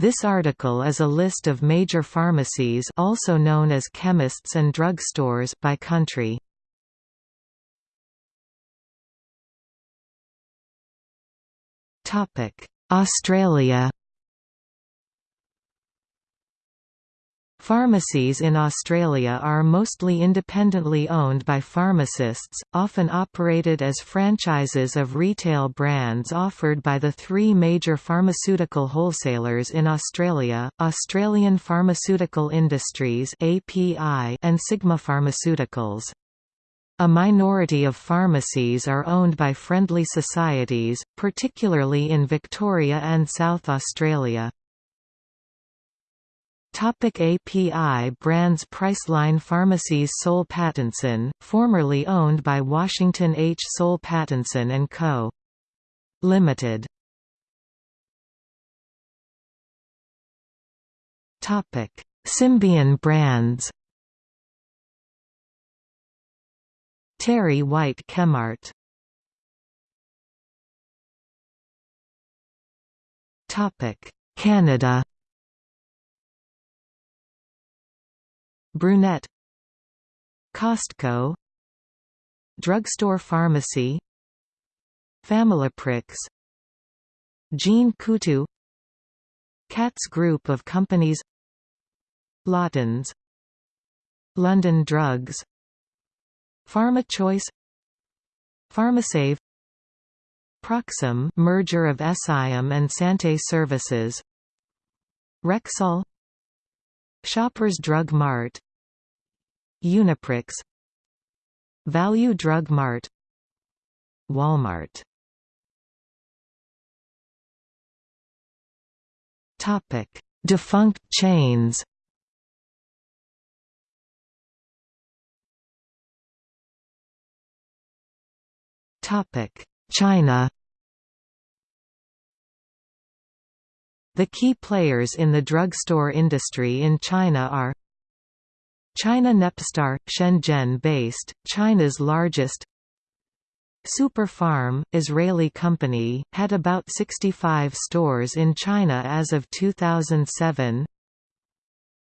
This article is a list of major pharmacies also known as chemists and drugstores by country. Australia Pharmacies in Australia are mostly independently owned by pharmacists, often operated as franchises of retail brands offered by the three major pharmaceutical wholesalers in Australia, Australian Pharmaceutical Industries and Sigma Pharmaceuticals. A minority of pharmacies are owned by friendly societies, particularly in Victoria and South Australia. Topic API brands Priceline Pharmacies Soul Pattinson, formerly owned by Washington H. Soul Pattinson & Co. Limited. Topic: Symbion brands. Terry White Chemmart. Topic: Canada. Brunet Costco. Drugstore Pharmacy. Familiprix Jean Coutu. Katz Group of Companies. Lawtons. London Drugs. PharmaChoice PharmaSave. Proxim merger of Essaim and Sante Services. Rexall Shoppers Drug Mart. Uniprix. Value Drug Mart. Walmart. Topic: Defunct chains. Topic: China. The key players in the drugstore industry in China are China Nepstar, Shenzhen-based, China's largest Super Pharm, Israeli company, had about 65 stores in China as of 2007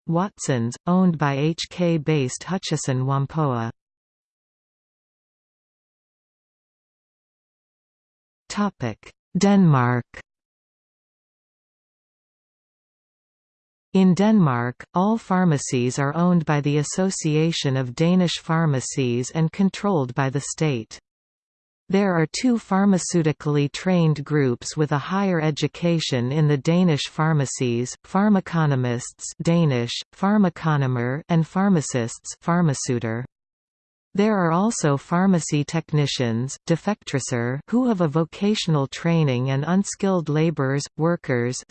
Watsons, owned by HK-based Hutchison Whampoa. Denmark In Denmark, all pharmacies are owned by the Association of Danish Pharmacies and controlled by the state. There are two pharmaceutically trained groups with a higher education in the Danish pharmacies, pharmaconomists Danish, pharmaconomer and pharmacists pharmaceuter. There are also pharmacy technicians who have a vocational training and unskilled laborers, workers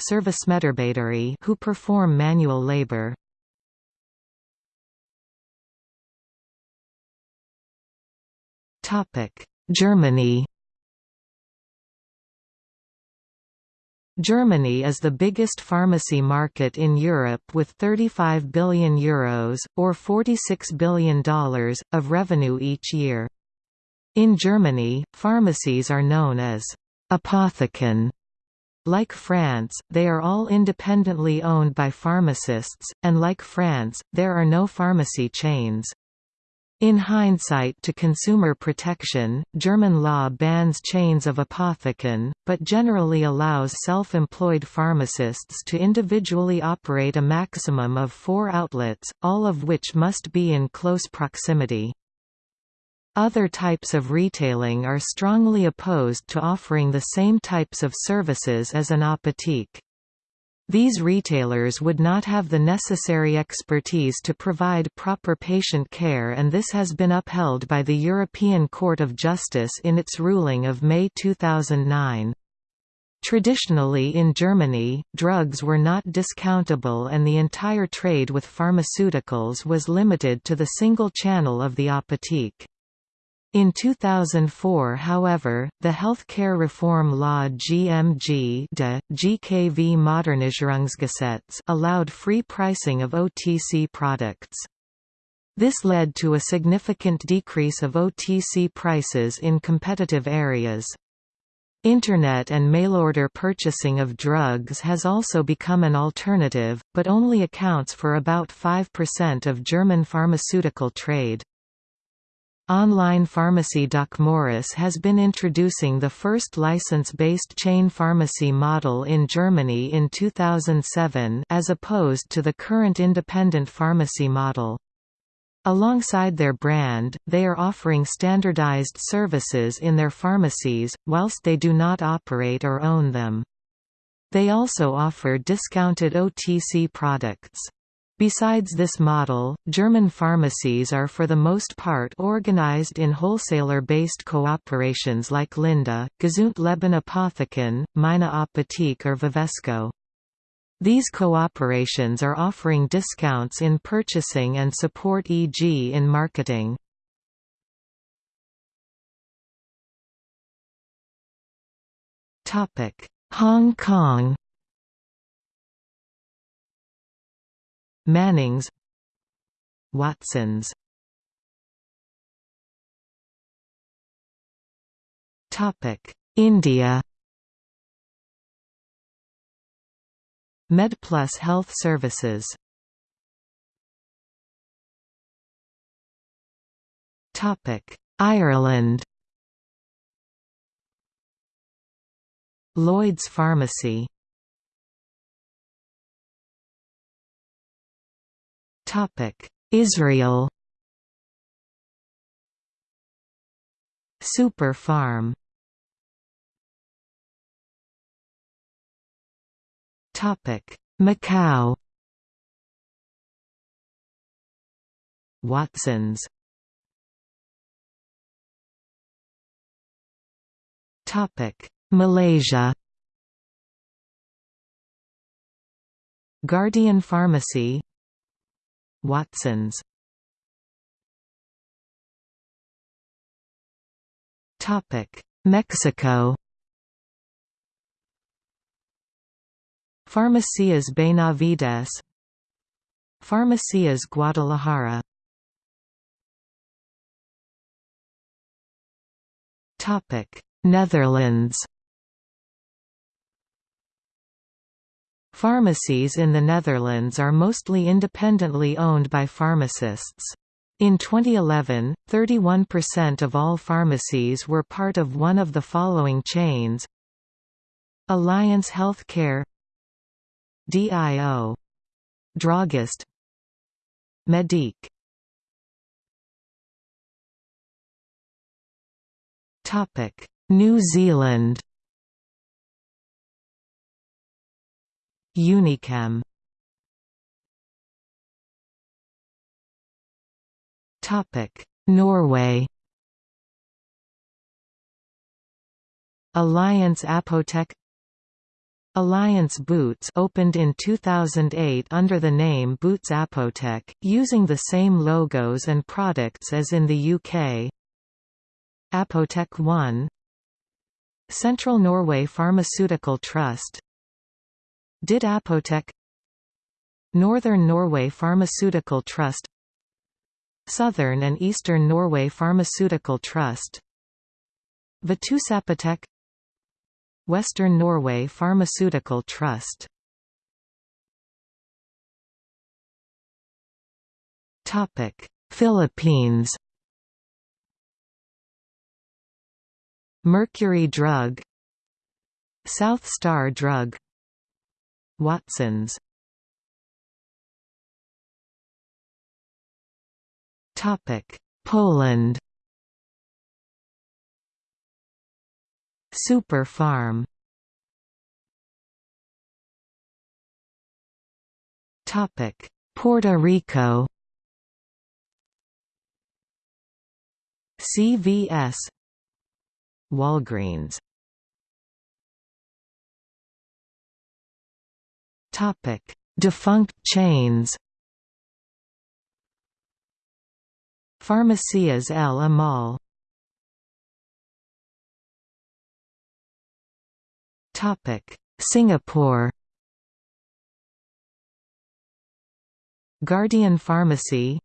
who perform manual labor. Germany Germany is the biggest pharmacy market in Europe with 35 billion euros, or $46 billion, of revenue each year. In Germany, pharmacies are known as Apotheken. Like France, they are all independently owned by pharmacists, and like France, there are no pharmacy chains. In hindsight to consumer protection, German law bans chains of apotheken, but generally allows self-employed pharmacists to individually operate a maximum of four outlets, all of which must be in close proximity. Other types of retailing are strongly opposed to offering the same types of services as an apotheke. These retailers would not have the necessary expertise to provide proper patient care and this has been upheld by the European Court of Justice in its ruling of May 2009. Traditionally in Germany, drugs were not discountable and the entire trade with pharmaceuticals was limited to the single channel of the apotheke. In 2004 however, the Healthcare Reform Law GMG de, GKV Modernisierungsgesetz allowed free pricing of OTC products. This led to a significant decrease of OTC prices in competitive areas. Internet and mail-order purchasing of drugs has also become an alternative, but only accounts for about 5% of German pharmaceutical trade. Online pharmacy DocMorris has been introducing the first license-based chain pharmacy model in Germany in 2007 as opposed to the current independent pharmacy model. Alongside their brand, they are offering standardized services in their pharmacies, whilst they do not operate or own them. They also offer discounted OTC products. Besides this model, German pharmacies are for the most part organized in wholesaler-based cooperations like Linda, Gesundleben Apotheken, Meine Apotheke or Vivesco. These cooperations are offering discounts in purchasing and support e.g. in marketing. Hong Kong Mannings. Watsons. Topic India. MedPlus Health Services. Topic Ireland. Lloyd's Pharmacy Israel Super Pharm Macau Watsons Topic: Malaysia Guardian Pharmacy Watsons. Mexico. Farmacias Benavides. Farmacias Guadalajara. Netherlands Pharmacies in the Netherlands are mostly independently owned by pharmacists. In 2011, 31% of all pharmacies were part of one of the following chains. Alliance Healthcare DIO Drogist Medique. New Zealand Unichem Norway. Alliance Apotek Alliance Boots opened in 2008 under the name Boots Apotek, using the same logos and products as in the UK. Apotek 1 Central Norway Pharmaceutical Trust DID Apotek Northern Norway Pharmaceutical Trust Southern and Eastern Norway Pharmaceutical Trust Vitusapotek Western Norway Pharmaceutical Trust? Topic Philippines. Mercury Drug South Star Drug Watsons. Poland. Super Pharm. Puerto Rico. CVS Walgreens Topic: Defunct chains. Farmacias El Amal. Topic: Singapore. Guardian Pharmacy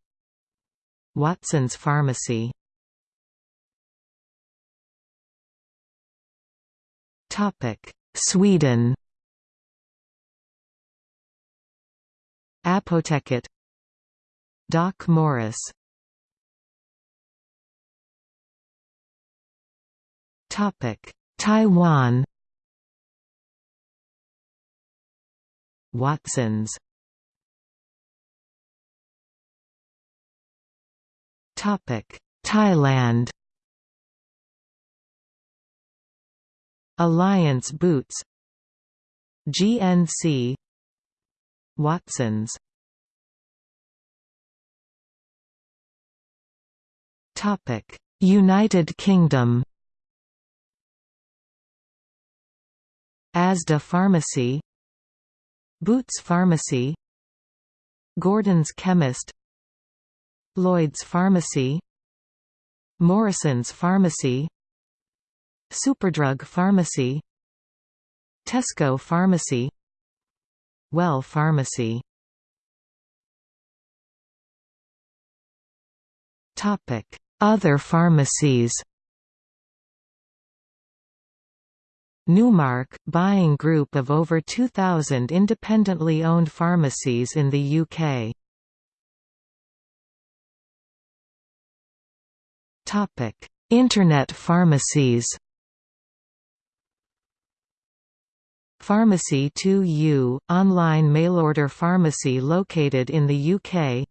Watson's Pharmacy Topic Sweden Apoteket DocMorris. Topic. Taiwan. Watsons. Topic. Thailand. Alliance Boots. GNC Watsons. Topic United Kingdom. Asda Pharmacy. Boots Pharmacy. Gordon's Chemist. Lloyd's Pharmacy. Morrison's Pharmacy. Superdrug Pharmacy. Tesco Pharmacy Well Pharmacy. Other pharmacies. Numark, buying group of over 2,000 independently owned pharmacies in the UK. Internet pharmacies Pharmacy 2U, online mail-order pharmacy located in the UK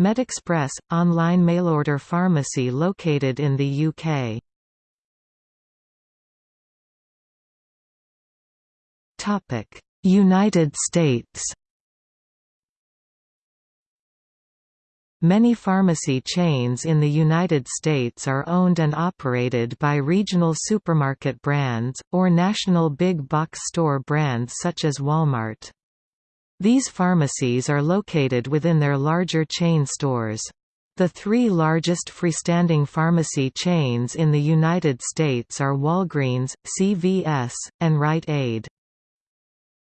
MedExpress, online mail-order pharmacy located in the UK United States Many pharmacy chains in the United States are owned and operated by regional supermarket brands, or national big box store brands such as Walmart. These pharmacies are located within their larger chain stores. The three largest freestanding pharmacy chains in the United States are Walgreens, CVS, and Rite Aid.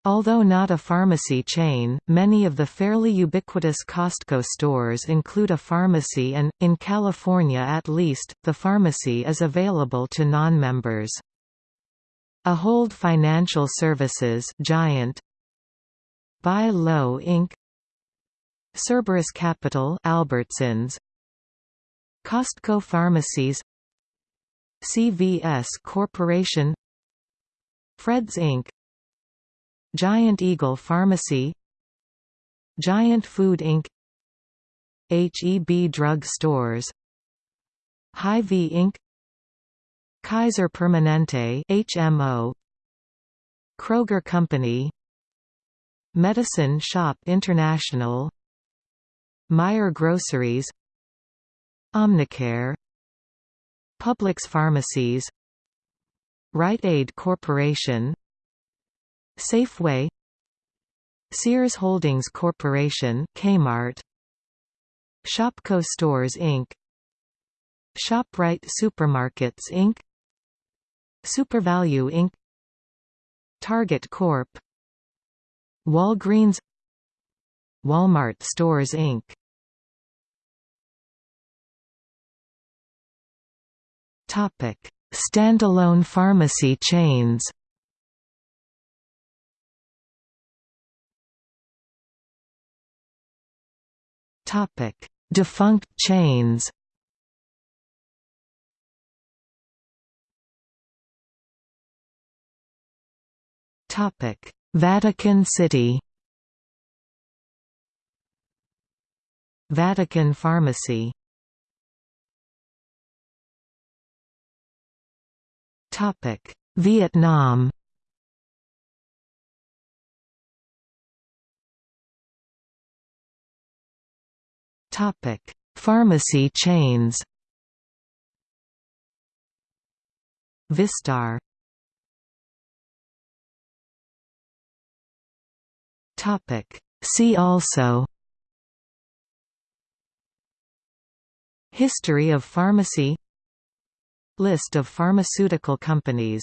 Although not a pharmacy chain, many of the fairly ubiquitous Costco stores include a pharmacy and, in California at least, the pharmacy is available to non-members. Ahold Financial Services Giant Buy Low Inc. Cerberus Capital Albertsons Costco Pharmacies CVS Corporation Fred's Inc. Giant Eagle Pharmacy. Giant Food Inc. HEB Drug Stores. Hy-Vee Inc. Kaiser Permanente HMO Kroger Company. Medicine Shop International. Meijer Groceries. Omnicare. Publix Pharmacies. Rite Aid Corporation Safeway Sears Holdings Corporation Kmart Shopko Stores Inc. ShopRite Supermarkets Inc. SuperValu Inc. Target Corp. Walgreens Walmart Stores Inc. Topic: Standalone pharmacy chains. Topic: Defunct chains. Topic: Vatican City. Vatican Pharmacy. Topic: Vietnam. Topic: Pharmacy chains. Vistar. Topic: See also. History of pharmacy List of pharmaceutical companies